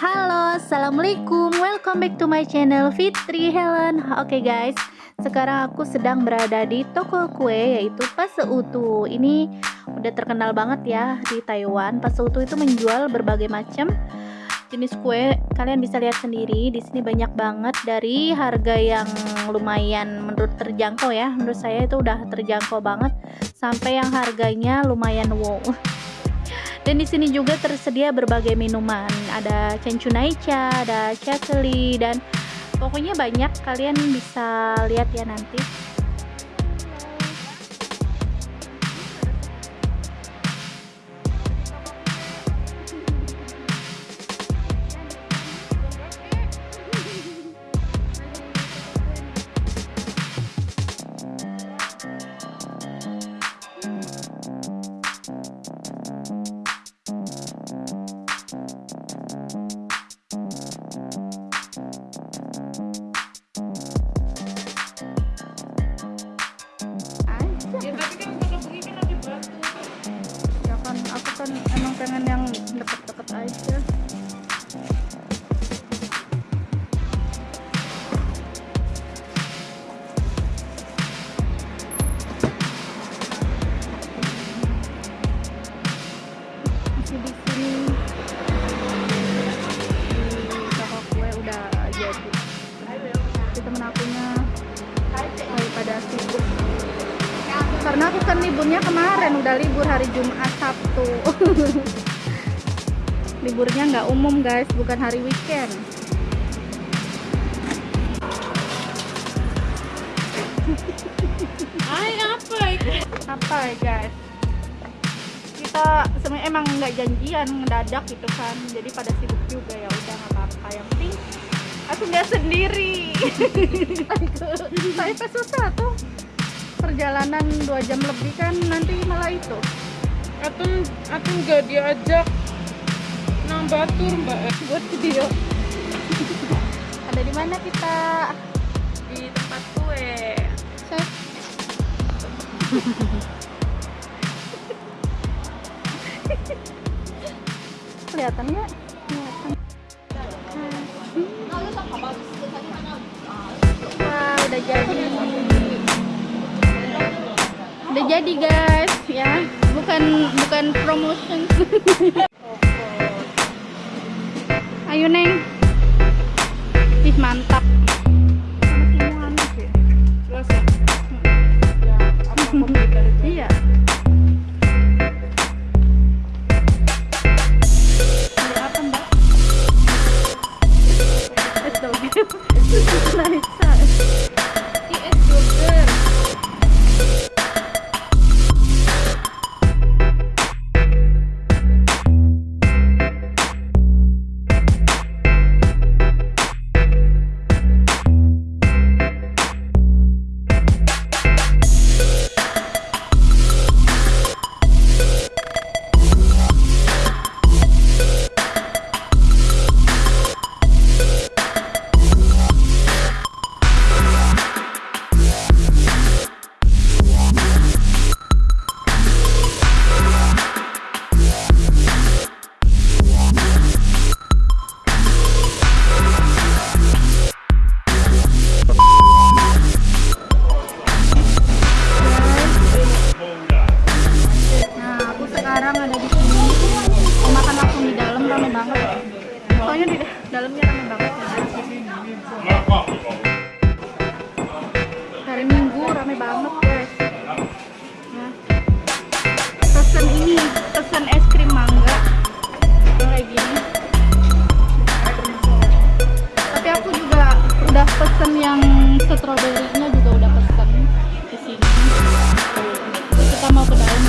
Halo, Assalamualaikum. Welcome back to my channel Fitri Helen. Oke guys, sekarang aku sedang berada di toko kue yaitu Paseutu Ini udah terkenal banget ya di Taiwan. Paseutu itu menjual berbagai macam jenis kue. Kalian bisa lihat sendiri, di sini banyak banget dari harga yang lumayan menurut terjangkau ya. Menurut saya itu udah terjangkau banget. Sampai yang harganya lumayan wow dan di sini juga tersedia berbagai minuman. Ada cencunaicha ada chakeli dan pokoknya banyak kalian bisa lihat ya nanti karena aku kan liburnya kemarin udah libur hari Jumat Sabtu. Liburnya nggak umum guys bukan hari weekend. Ay, apa apa ya guys? Kita sebenarnya emang nggak janjian ngedadak gitu kan jadi pada sibuk juga ya udah nggak apa-apa. Yang penting aku nggak sendiri. Saya susah tuh perjalanan dua jam lebih kan nanti malah itu. Atun, atun nggak diajak nambah tur mbak buat video. Ada di mana kita? Di tempat kue. Cek. kelihatan nggak? Kelihatan. Wah udah jadi udah jadi guys. Ya bukan bukan promotion. Ayo neng rame banget, guys. Nah, pesen ini, pesen es krim mangga. Kayak gini. Tapi aku juga udah pesen yang strawberry-nya juga udah pesen di sini. Kita mau ke dalam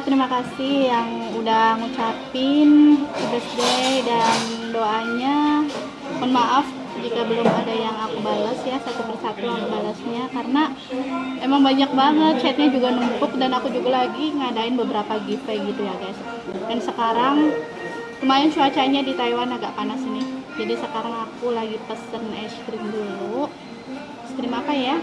Terima kasih yang udah ngucapin birthday dan doanya. Mohon maaf jika belum ada yang aku balas ya satu persatu aku balasnya karena emang banyak banget chatnya juga numpuk dan aku juga lagi ngadain beberapa giveaway gitu ya guys. Dan sekarang lumayan cuacanya di Taiwan agak panas ini. Jadi sekarang aku lagi pesen es krim dulu. Es krim apa ya?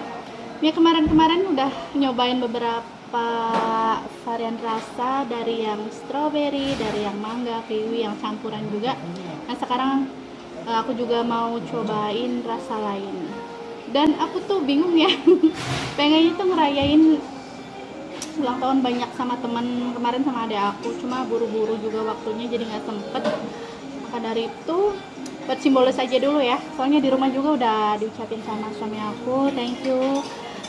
Ya kemarin-kemarin udah nyobain beberapa varian rasa dari yang strawberry dari yang mangga kiwi yang campuran juga. Nah sekarang eh, aku juga mau cobain rasa lain. Dan aku tuh bingung ya pengennya tuh ngerayain ulang tahun banyak sama temen kemarin sama adik aku. Cuma buru-buru juga waktunya jadi nggak sempet. Maka dari itu buat simbolis aja dulu ya. Soalnya di rumah juga udah diucapin sama suami aku. Thank you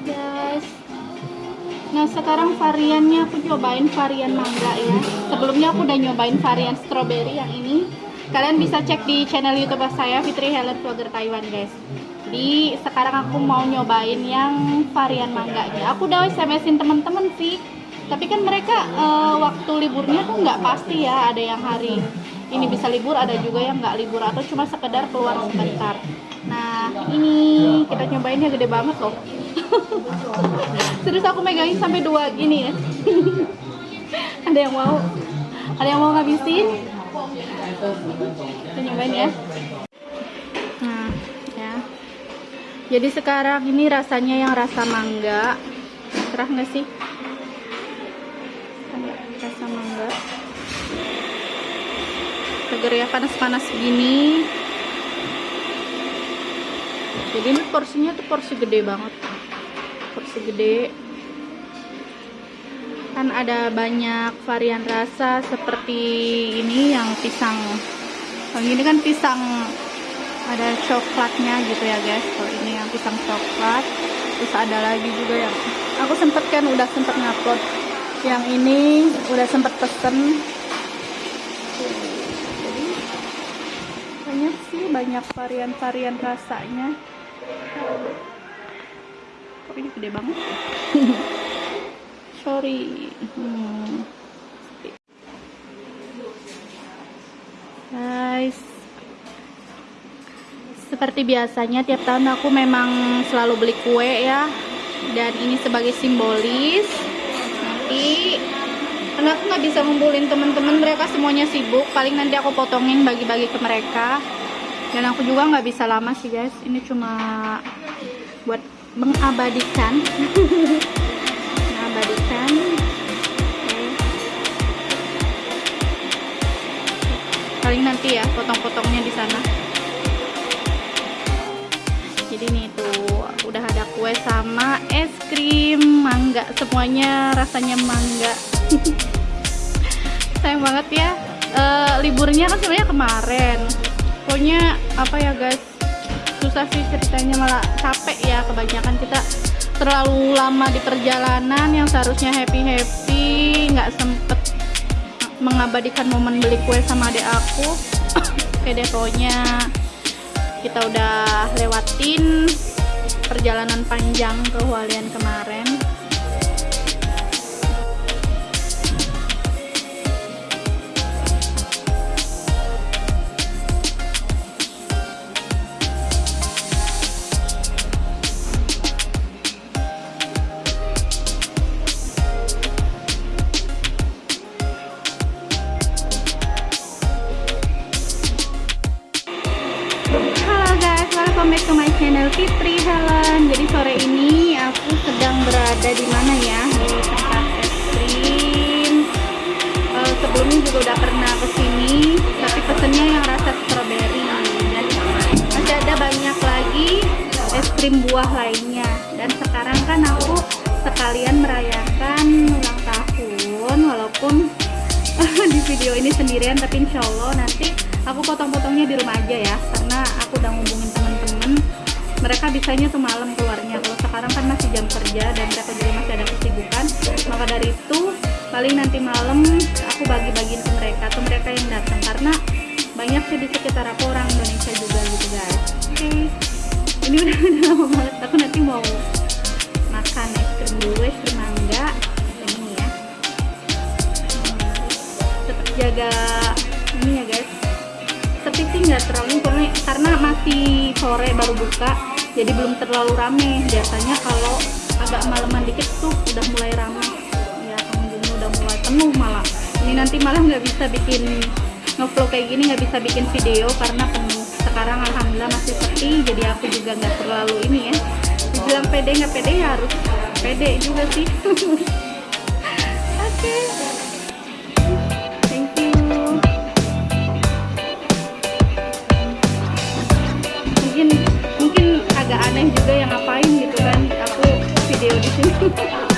Guys, nah sekarang variannya aku cobain varian mangga ya. Sebelumnya aku udah nyobain varian strawberry yang ini. Kalian bisa cek di channel YouTube saya Fitri Helen Vlogger Taiwan guys. Jadi sekarang aku mau nyobain yang varian mangganya. Aku udah SMS-in temen-temen sih. Tapi kan mereka eh, waktu liburnya tuh nggak pasti ya. Ada yang hari ini bisa libur, ada juga yang nggak libur atau cuma sekedar keluar sebentar. Nah ini kita nyobain ya gede banget loh. Terus aku megangin sampai dua gini ya. ada yang mau? Ada yang mau ngabisin? Kita nyobain ya. Nah, ya. Jadi sekarang ini rasanya yang rasa mangga. Cerah nggak sih? Rasa mangga. Seger ya panas-panas gini. Jadi ini porsinya tuh porsi gede banget. Porsi gede. Kan ada banyak varian rasa seperti ini yang pisang. Kalau ini kan pisang ada coklatnya gitu ya guys kalau ini yang pisang coklat terus ada lagi juga yang aku sempet kan udah sempet ngupload yang ini udah sempet pesen jadi banyak varian-varian rasanya. Kok ini gede banget? Sorry. Hmm. guys. Seperti biasanya tiap tahun aku memang selalu beli kue ya. Dan ini sebagai simbolis. Nanti karena aku nggak bisa ngumpulin teman-teman mereka semuanya sibuk. Paling nanti aku potongin bagi-bagi ke mereka dan aku juga nggak bisa lama sih guys. Ini cuma buat mengabadikan. Mengabadikan. Oke. paling nanti ya potong-potongnya di sana. Jadi nih tuh udah ada kue sama es krim mangga semuanya rasanya mangga. Sayang banget ya. Eh, liburnya kan sebenarnya kemarin pokoknya apa ya guys? Susah sih ceritanya malah capek ya kebanyakan kita. Terlalu lama di perjalanan yang seharusnya happy happy nggak sempet mengabadikan momen beli kue sama adik aku. Oke deh pokoknya kita udah lewatin perjalanan panjang ke Hualien kemarin video ini sendirian, tapi insya Allah nanti aku potong-potongnya di rumah aja ya karena aku udah ngubungin temen-temen. Mereka bisanya tuh malam keluarnya. Kalau sekarang kan masih jam kerja dan mereka juga masih ada kesibukan. Maka dari itu paling nanti malam aku bagi-bagiin ke mereka atau mereka yang datang. Karena banyak sih di sekitar aku orang Indonesia juga gitu guys. Oke. Ini udah, udah lama banget. Aku nanti mau makan es krim dulu es krim jaga ini ya guys. Tapi sih nggak terlalu karena, karena masih sore baru buka jadi belum terlalu rame. Biasanya kalau agak malaman dikit tuh udah mulai rame. Ya pengunjungnya udah mulai penuh malah. Ini nanti malah nggak bisa bikin ngevlog kayak gini nggak bisa bikin video karena penuh. Sekarang alhamdulillah masih sepi jadi aku juga nggak terlalu ini ya. Dibilang pede nggak pede ya harus pede juga sih. Oke. thank video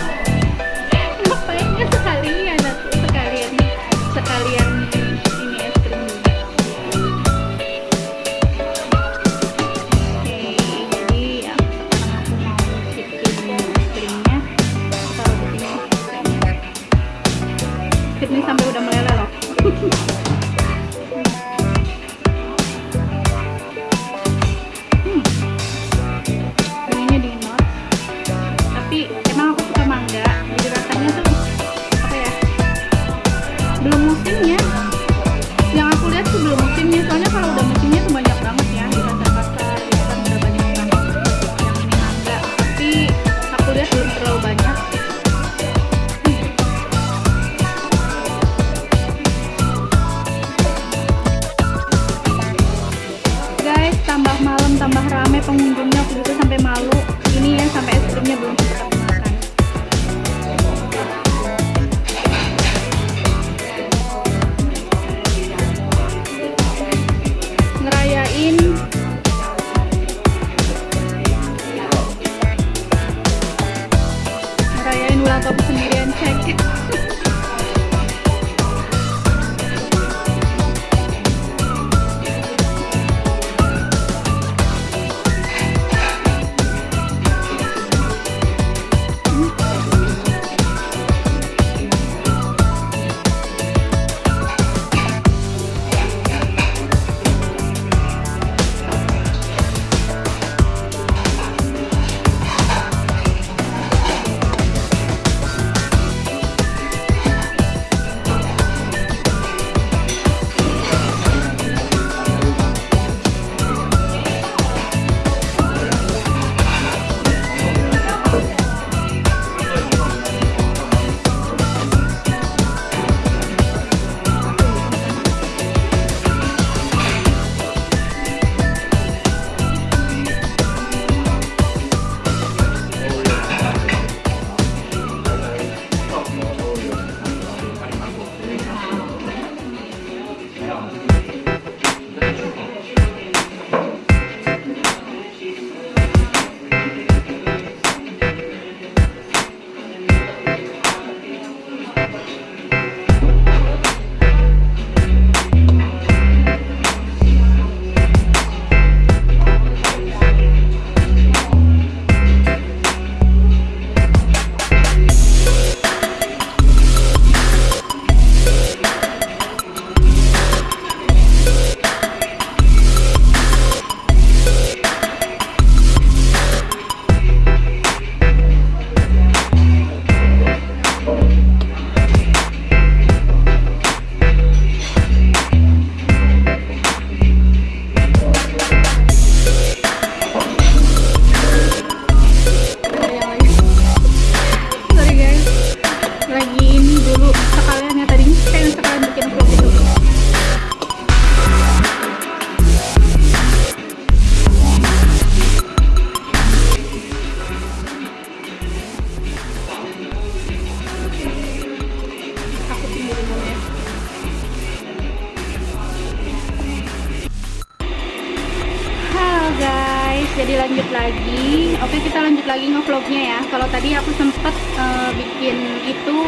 eh, bikin itu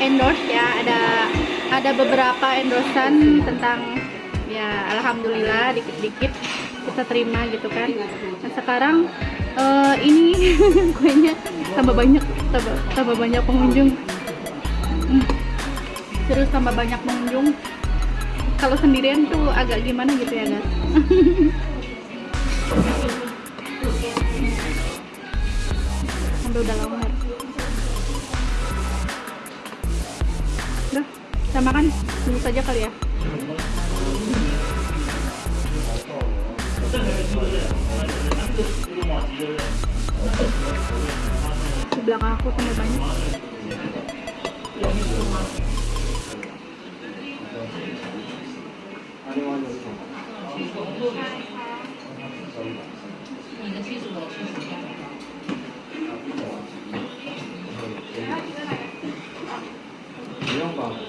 endorse ya, ada ada beberapa endorsean tentang ya alhamdulillah dikit-dikit kita terima gitu kan. Nah sekarang eh, ini kuenya tambah banyak tambah, tambah banyak pengunjung. Hmm. terus tambah banyak pengunjung. Kalau sendirian tuh agak gimana gitu ya guys sampai udah lama kita makan dulu saja kali ya. Di belakang aku tambah banyak. Udah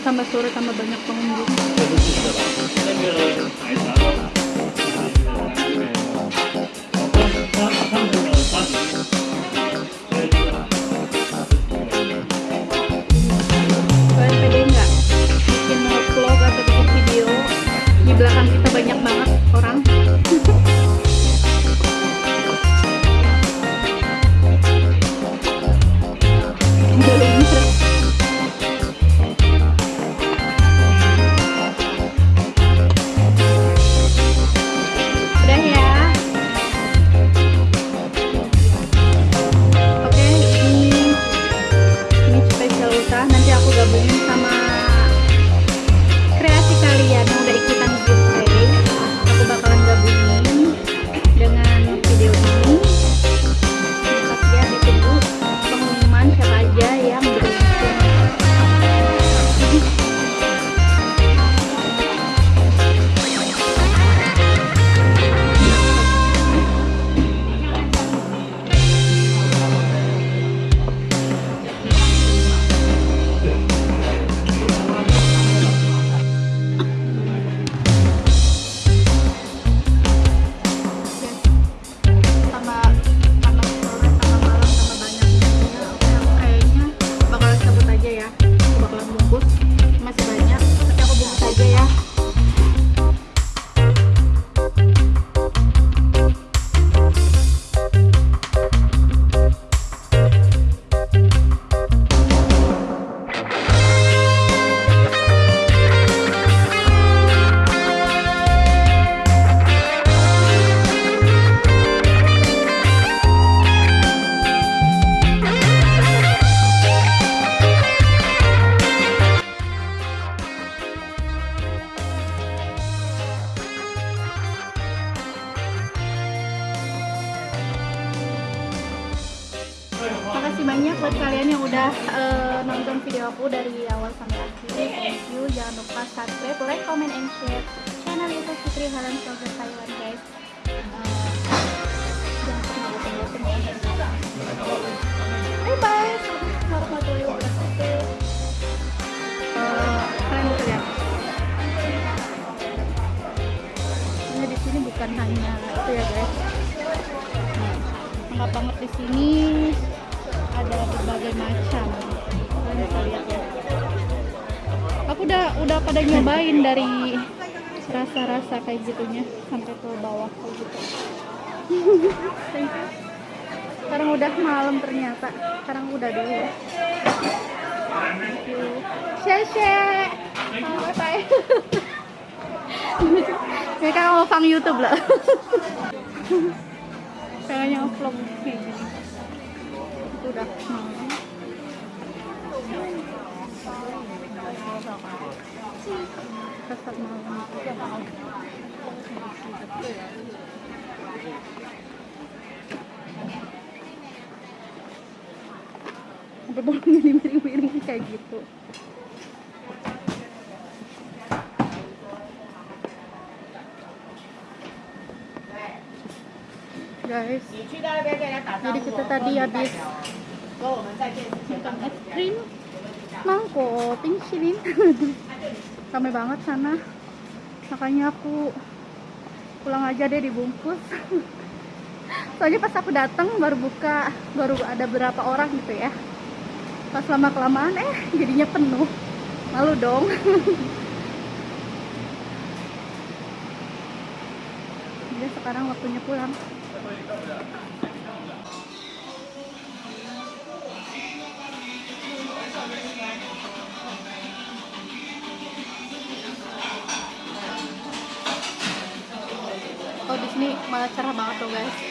tambah sore tambah banyak pengunjung Makasih banyak buat kalian yang udah eh, nonton video aku dari awal sampai akhir. Thank you. Jangan lupa subscribe, like, comment, and share channel YouTube Fitri Helen Vlogger Taiwan guys. Bye bye. Kalian di sini bukan hanya itu ya guys. Lengkap banget di sini ada berbagai macam. Aku udah udah pada nyobain dari rasa-rasa kayak gitunya sampai ke bawah kayak gitu. Sekarang udah malam ternyata. Sekarang udah dulu. Ya thank you. Bye bye ini kan mau fang YouTube lah kayaknya vlog kayak itu udah di miring-miring kayak gitu guys. Jadi kita tadi habis es krim? mangkok pensilin ramai banget sana. Makanya aku pulang aja deh dibungkus. Soalnya pas aku datang baru buka baru ada berapa orang gitu ya. Pas lama kelamaan eh jadinya penuh. Malu dong. Jadi sekarang waktunya pulang. Oh di sini malah cerah banget tuh guys.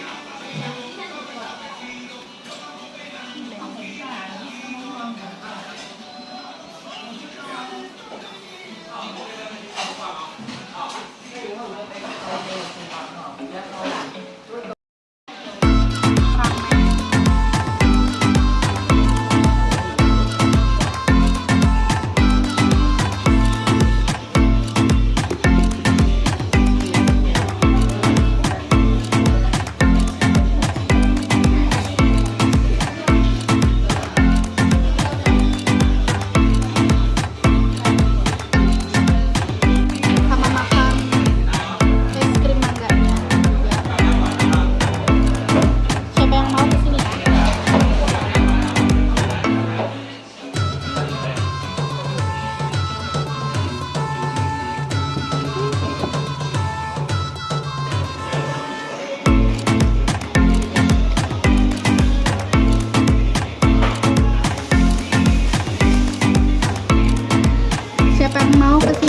តាមមកគឺ